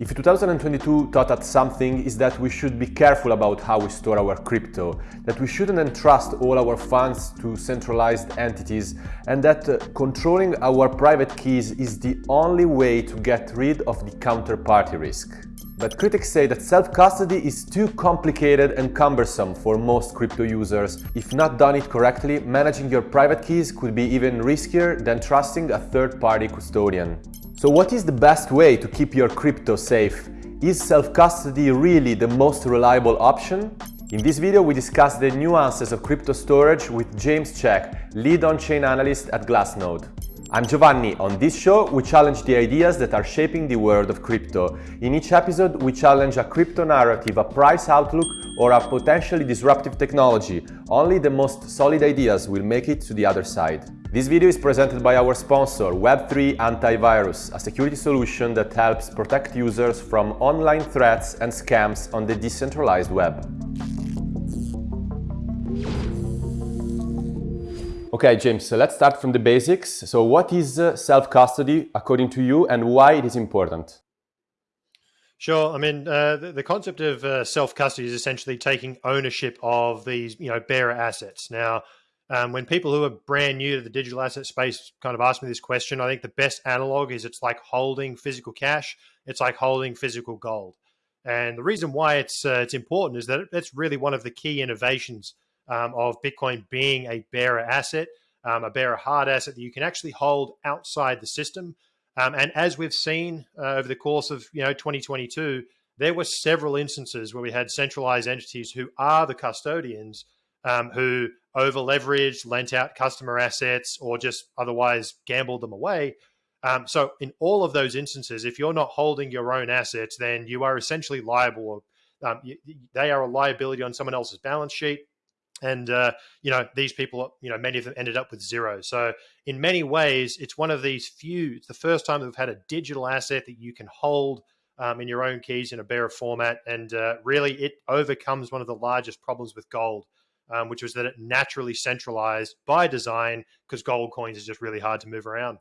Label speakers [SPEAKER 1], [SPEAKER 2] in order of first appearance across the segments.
[SPEAKER 1] If 2022 taught us something is that we should be careful about how we store our crypto, that we shouldn't entrust all our funds to centralized entities and that uh, controlling our private keys is the only way to get rid of the counterparty risk. But critics say that self-custody is too complicated and cumbersome for most crypto users. If not done it correctly, managing your private keys could be even riskier than trusting a third-party custodian. So what is the best way to keep your crypto safe? Is self-custody really the most reliable option? In this video, we discuss the nuances of crypto storage with James Check, lead on-chain analyst at Glassnode. I'm Giovanni. On this show, we challenge the ideas that are shaping the world of crypto. In each episode, we challenge a crypto narrative, a price outlook, or a potentially disruptive technology. Only the most solid ideas will make it to the other side. This video is presented by our sponsor, Web3 Antivirus, a security solution that helps protect users from online threats and scams on the decentralized web. Okay, James, so let's start from the basics. So what is uh, self-custody according to you and why it is important?
[SPEAKER 2] Sure. I mean, uh, the, the, concept of uh, self-custody is essentially taking ownership of these, you know, bearer assets. Now, um, when people who are brand new to the digital asset space kind of ask me this question, I think the best analog is it's like holding physical cash. It's like holding physical gold. And the reason why it's uh, it's important is that that's really one of the key innovations um, of Bitcoin being a bearer asset, um, a bearer hard asset that you can actually hold outside the system. Um, and as we've seen uh, over the course of you know 2022, there were several instances where we had centralized entities who are the custodians um, who over leveraged, lent out customer assets, or just otherwise gambled them away. Um, so in all of those instances, if you're not holding your own assets, then you are essentially liable. Um, you, they are a liability on someone else's balance sheet and uh, you know these people you know many of them ended up with zero so in many ways it's one of these few it's the first time we've had a digital asset that you can hold um, in your own keys in a bearer format and uh, really it overcomes one of the largest problems with gold um, which was that it naturally centralized by design because gold coins is just really hard to move around.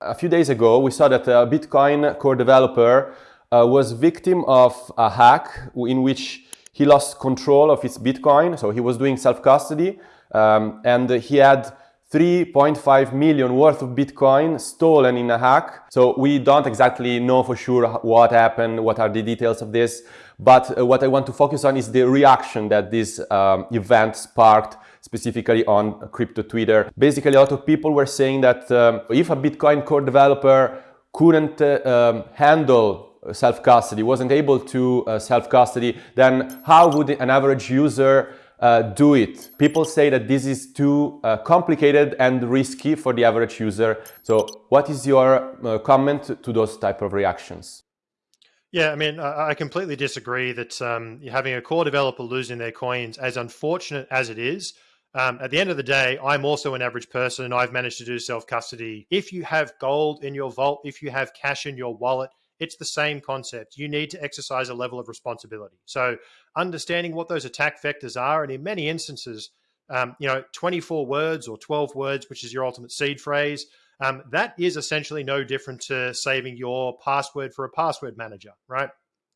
[SPEAKER 1] A few days ago we saw that a bitcoin core developer uh, was victim of a hack in which he lost control of his Bitcoin, so he was doing self-custody, um, and he had 3.5 million worth of Bitcoin stolen in a hack. So we don't exactly know for sure what happened, what are the details of this, but uh, what I want to focus on is the reaction that this um, event sparked specifically on crypto Twitter. Basically, a lot of people were saying that um, if a Bitcoin core developer couldn't uh, um, handle self-custody, wasn't able to uh, self-custody, then how would an average user uh, do it? People say that this is too uh, complicated and risky for the average user. So what is your uh, comment to those type of reactions?
[SPEAKER 2] Yeah, I mean, I completely disagree that um, having a core developer losing their coins, as unfortunate as it is, um, at the end of the day, I'm also an average person. and I've managed to do self custody. If you have gold in your vault, if you have cash in your wallet, it's the same concept. You need to exercise a level of responsibility. So understanding what those attack vectors are, and in many instances, um, you know, 24 words or 12 words, which is your ultimate seed phrase, um, that is essentially no different to saving your password for a password manager, right?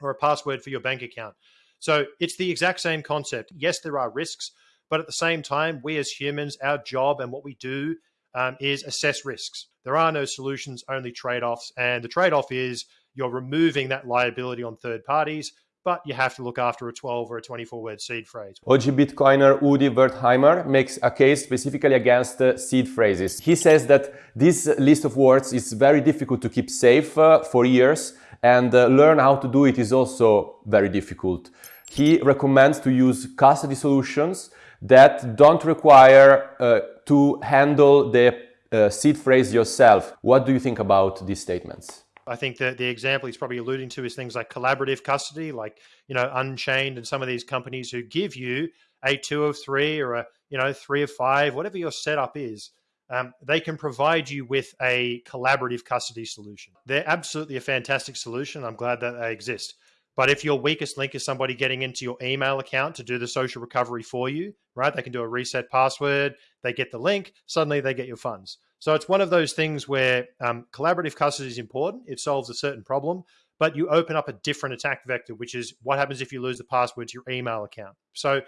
[SPEAKER 2] Or a password for your bank account. So it's the exact same concept. Yes, there are risks, but at the same time, we as humans, our job and what we do um, is assess risks. There are no solutions, only trade offs. And the trade off is you're removing that liability on third parties, but you have to look after a 12 or a 24 word seed phrase.
[SPEAKER 1] OG Bitcoiner Udi Wertheimer makes a case specifically against uh, seed phrases. He says that this list of words is very difficult to keep safe uh, for years and uh, learn how to do it is also very difficult. He recommends to use custody solutions that don't require uh, to handle the uh, seed phrase yourself. What do you think about these statements?
[SPEAKER 2] I think that the example he's probably alluding to is things like collaborative custody, like you know Unchained and some of these companies who give you a two of three or a you know three of five, whatever your setup is. Um, they can provide you with a collaborative custody solution. They're absolutely a fantastic solution. I'm glad that they exist. But if your weakest link is somebody getting into your email account to do the social recovery for you, right? They can do a reset password, they get the link, suddenly they get your funds. So it's one of those things where um, collaborative custody is important. It solves a certain problem, but you open up a different attack vector, which is what happens if you lose the password to your email account. So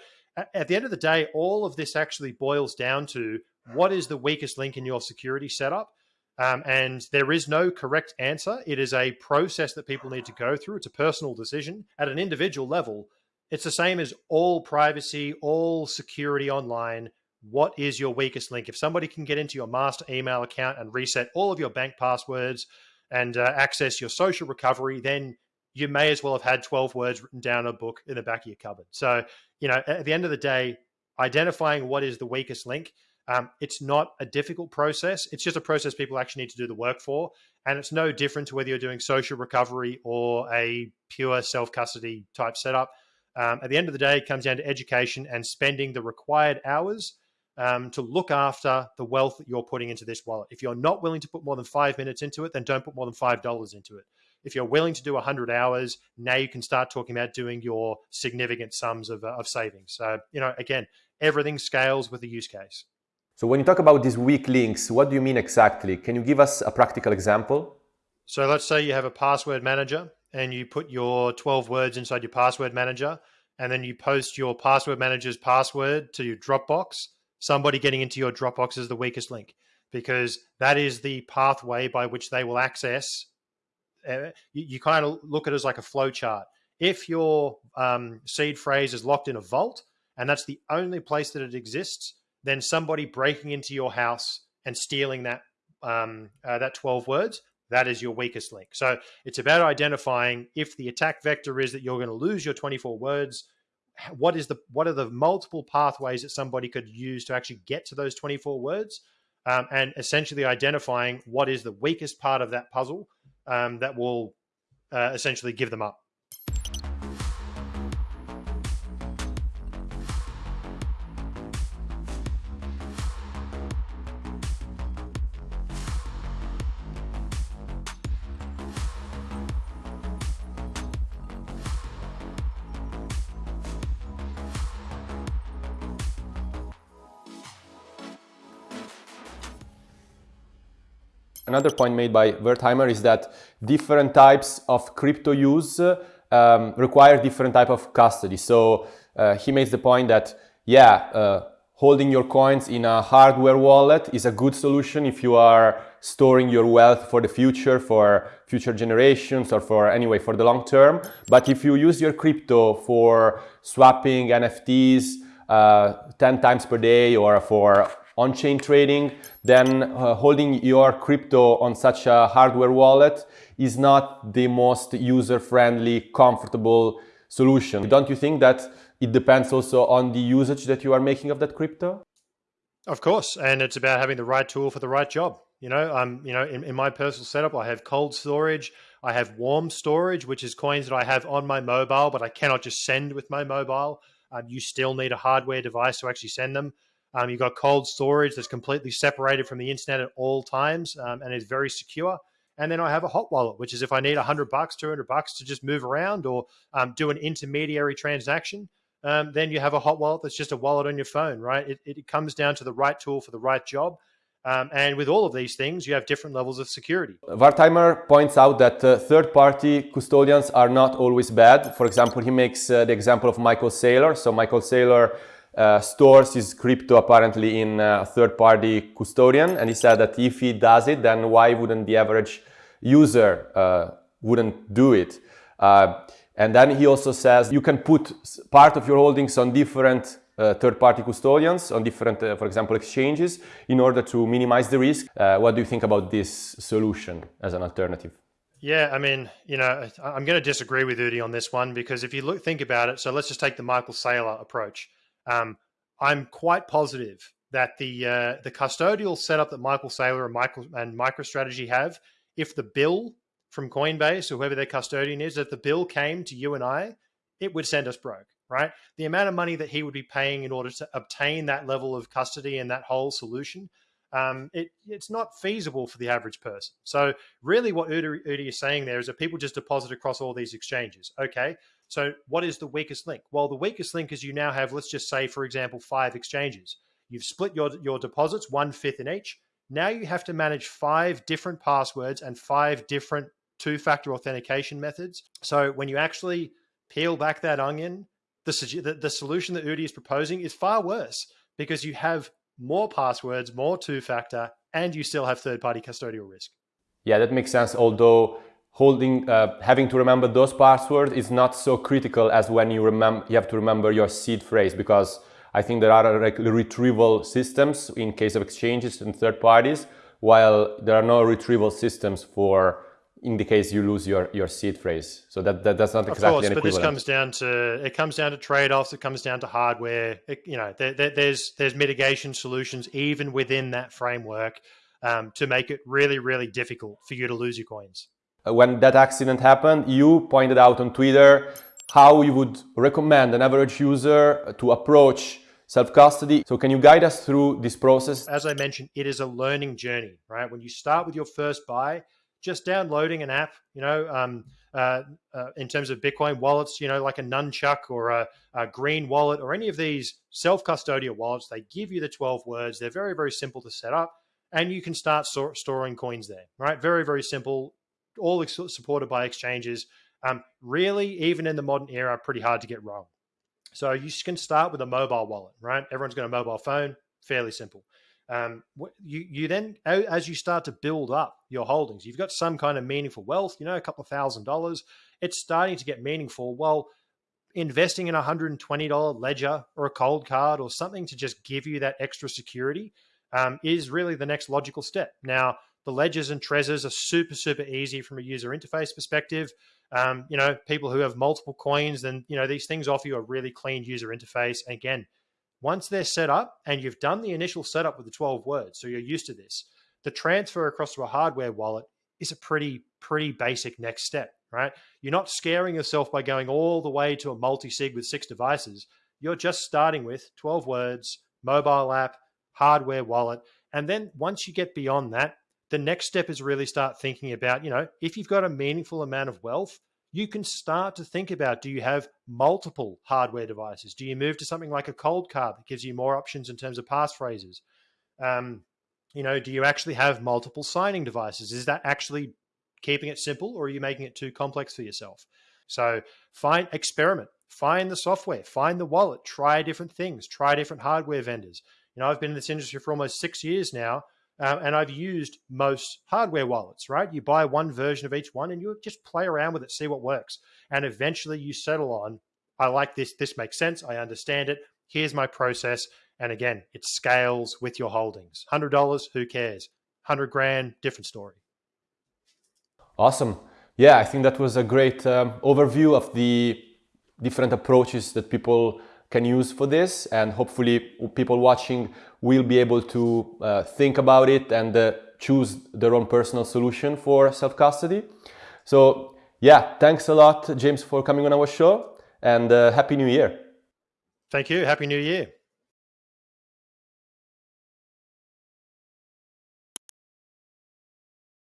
[SPEAKER 2] at the end of the day, all of this actually boils down to what is the weakest link in your security setup. Um, and there is no correct answer. It is a process that people need to go through. It's a personal decision at an individual level. It's the same as all privacy, all security online. What is your weakest link? If somebody can get into your master email account and reset all of your bank passwords and uh, access your social recovery, then you may as well have had 12 words written down a book in the back of your cupboard. So, you know, at the end of the day, identifying what is the weakest link, um, it's not a difficult process. It's just a process people actually need to do the work for. And it's no different to whether you're doing social recovery or a pure self custody type setup. Um, at the end of the day, it comes down to education and spending the required hours um, to look after the wealth that you're putting into this wallet. If you're not willing to put more than five minutes into it, then don't put more than $5 into it. If you're willing to do 100 hours, now you can start talking about doing your significant sums of, uh, of savings. So, you know, again, everything scales with the use case.
[SPEAKER 1] So when you talk about these weak links, what do you mean exactly? Can you give us a practical example?
[SPEAKER 2] So let's say you have a password manager and you put your 12 words inside your password manager and then you post your password manager's password to your Dropbox. Somebody getting into your Dropbox is the weakest link because that is the pathway by which they will access uh, you, you, kind of look at it as like a flow chart. If your um, seed phrase is locked in a vault and that's the only place that it exists, then somebody breaking into your house and stealing that um, uh, that 12 words, that is your weakest link. So it's about identifying if the attack vector is that you're going to lose your 24 words. What is the what are the multiple pathways that somebody could use to actually get to those 24 words, um, and essentially identifying what is the weakest part of that puzzle um, that will uh, essentially give them up.
[SPEAKER 1] Another point made by Wertheimer is that different types of crypto use um, require different type of custody. So uh, he makes the point that, yeah, uh, holding your coins in a hardware wallet is a good solution if you are storing your wealth for the future, for future generations, or for anyway, for the long term. But if you use your crypto for swapping NFTs uh, 10 times per day or for on-chain trading, then uh, holding your crypto on such a hardware wallet is not the most user-friendly, comfortable solution. Don't you think that it depends also on the usage that you are making of that crypto?
[SPEAKER 2] Of course, and it's about having the right tool for the right job. You know, um, you know, in, in my personal setup, I have cold storage, I have warm storage, which is coins that I have on my mobile, but I cannot just send with my mobile. Um, you still need a hardware device to actually send them. Um, you've got cold storage that's completely separated from the internet at all times um, and is very secure. And then I have a hot wallet, which is if I need 100 bucks, 200 bucks to just move around or um, do an intermediary transaction, um, then you have a hot wallet that's just a wallet on your phone, right? It, it comes down to the right tool for the right job. Um, and with all of these things, you have different levels of security.
[SPEAKER 1] Wertheimer points out that uh, third-party custodians are not always bad. For example, he makes uh, the example of Michael Saylor. So Michael Saylor uh, stores his crypto apparently in a third-party custodian and he said that if he does it then why wouldn't the average user uh, wouldn't do it? Uh, and then he also says you can put part of your holdings on different uh, third-party custodians on different uh, for example exchanges in order to minimize the risk. Uh, what do you think about this solution as an alternative?
[SPEAKER 2] Yeah, I mean, you know, I'm going to disagree with Udi on this one because if you look, think about it, so let's just take the Michael Saylor approach. Um, I'm quite positive that the uh, the custodial setup that Michael Saylor and Michael and MicroStrategy have, if the bill from Coinbase or whoever their custodian is, if the bill came to you and I, it would send us broke, right? The amount of money that he would be paying in order to obtain that level of custody and that whole solution, um, it, it's not feasible for the average person. So really what Udi, Udi is saying there is that people just deposit across all these exchanges. Okay, so what is the weakest link? Well, the weakest link is you now have, let's just say, for example, five exchanges. You've split your, your deposits, one fifth in each. Now you have to manage five different passwords and five different two-factor authentication methods. So when you actually peel back that onion, the, the, the solution that Udi is proposing is far worse because you have more passwords, more two-factor, and you still have third-party custodial risk.
[SPEAKER 1] Yeah, that makes sense. Although holding, uh, having to remember those passwords is not so critical as when you remember, you have to remember your seed phrase because I think there are like retrieval systems in case of exchanges and third parties, while there are no retrieval systems for in the case you lose your your seed phrase. So that, that that's not exactly
[SPEAKER 2] of course, but this comes down to it comes down to trade offs. It comes down to hardware. It, you know, there, there, there's there's mitigation solutions even within that framework um, to make it really really difficult for you to lose your coins.
[SPEAKER 1] Uh, when that accident happened, you pointed out on Twitter how you would recommend an average user to approach self-custody. So can you guide us through this process?
[SPEAKER 2] As I mentioned, it is a learning journey, right? When you start with your first buy, just downloading an app, you know, um, uh, uh, in terms of Bitcoin wallets, you know, like a Nunchuk or a, a Green wallet or any of these self-custodial wallets, they give you the 12 words. They're very, very simple to set up and you can start so storing coins there, right? Very, very simple, all supported by exchanges. Um, really, even in the modern era, pretty hard to get wrong. So you can start with a mobile wallet, right? Everyone's got a mobile phone, fairly simple. Um, you you then as you start to build up your holdings, you've got some kind of meaningful wealth, you know, a couple of thousand dollars. It's starting to get meaningful. Well, investing in a hundred and twenty dollar ledger or a Coldcard or something to just give you that extra security um, is really the next logical step. Now, the ledgers and Trezors are super super easy from a user interface perspective. Um, you know, people who have multiple coins, then you know these things offer you a really clean user interface. And again, once they're set up and you've done the initial setup with the 12 words, so you're used to this, the transfer across to a hardware wallet is a pretty, pretty basic next step, right? You're not scaring yourself by going all the way to a multi-sig with six devices. You're just starting with 12 words, mobile app, hardware wallet. And then once you get beyond that, the next step is really start thinking about, you know, if you've got a meaningful amount of wealth, you can start to think about do you have multiple hardware devices? Do you move to something like a Coldcard that gives you more options in terms of passphrases? Um, you know, do you actually have multiple signing devices? Is that actually keeping it simple or are you making it too complex for yourself? So find, experiment, find the software, find the wallet, try different things, try different hardware vendors. You know, I've been in this industry for almost six years now uh, and I've used most hardware wallets, right? You buy one version of each one and you just play around with it, see what works. And eventually you settle on, I like this, this makes sense, I understand it, here's my process. And again, it scales with your holdings. $100, who cares? 100 grand, different story.
[SPEAKER 1] Awesome. Yeah, I think that was a great um, overview of the different approaches that people can use for this and hopefully people watching will be able to uh, think about it and uh, choose their own personal solution for self-custody. So yeah, thanks a lot, James, for coming on our show and uh, Happy New Year.
[SPEAKER 2] Thank you. Happy New Year.